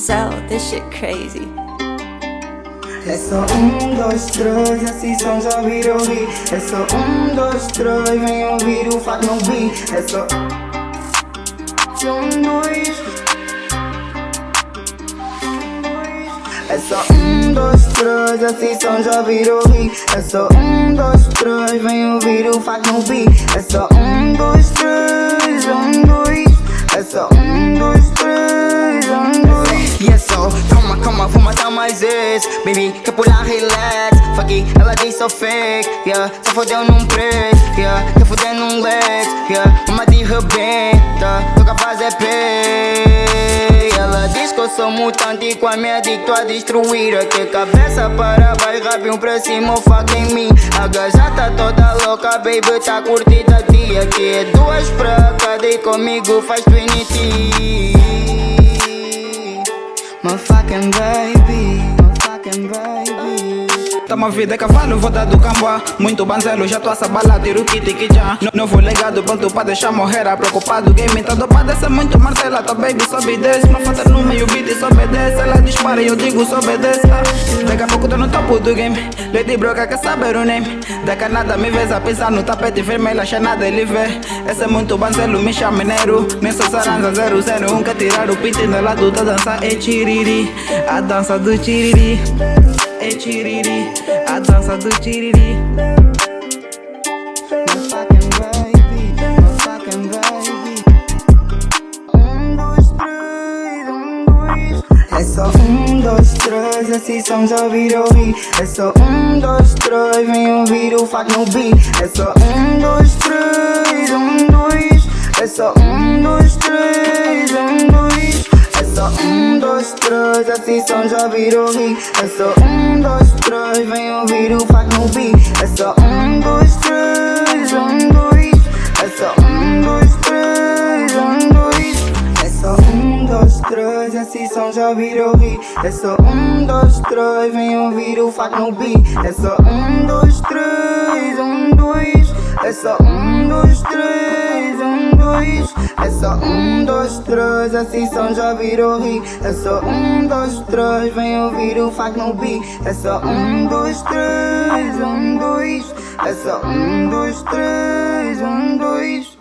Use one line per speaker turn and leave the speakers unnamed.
sell, this shit crazy.
É só um, dois, três, assim são já virou rir É só um, dois, três, vem ouvir o fato não vi É só um, dois É só um, dois, três, assim são já virou rir É só um, dois, três, vem ouvir o fato não vi É só um, dois, três, um, dois É só um,
Baby, quer pular, relax. Fuck it, ela diz sou fake Yeah, só fodeu num preço Yeah, quer foder num lex Yeah, uma de rebenta Tô capaz é pay. Ela diz que eu sou mutante com a minha adicto a destruir. Aqui cabeça para baixo, rabinho pra cima, fuck em mim. A gaja tá toda louca, baby, tá curtida. Dia Aqui é duas pra cada e comigo faz trinity My fucking baby, my fucking baby
Tamo vida cavalo, volta do camboa Muito banzelo, já tô a sabala, tiro kit que já Novo legado, pronto pra deixar morrer a preocupado. Game tá dopado, essa é muito martela Tá baby, sobe e Não falta no meio beat, só obedece Ela dispara e eu digo, só obedece. Daqui a pouco tô no topo do game. Lady Broca quer saber o name. Daqui a nada me vês a pisar no tapete vermelho Acha nada ele vê. Essa é muito banzelo, me chama mineiro Nessa saranza 001 Quer tirar o pit do lado da dança É tiriri, a dança do tiriri é tiriri, a dança do tiriri.
É só um, dois, três, são já virou rir. É só um, dois, três, vem ouvir o fato no beat. É só um, dois, três, um, dois. É só um, dois, três, um, dois. É só um, dois, três, são já virou rir. É só um, dois, três, só um, dois, três, um, dois. É só um, dois, três, um, dois. É só um, dois, três, assim são já virou rir. É só um, dois, três, vem ouvir o fato no beat. É só um, dois, três, um, dois. É só um, dois, três, um, dois. É só um, dois, três, assim são já virou rir. É só um, dois, três, vem ouvir o fato no beat. É só um, dois, três, um, dois. É só um, dois, três, um, dois.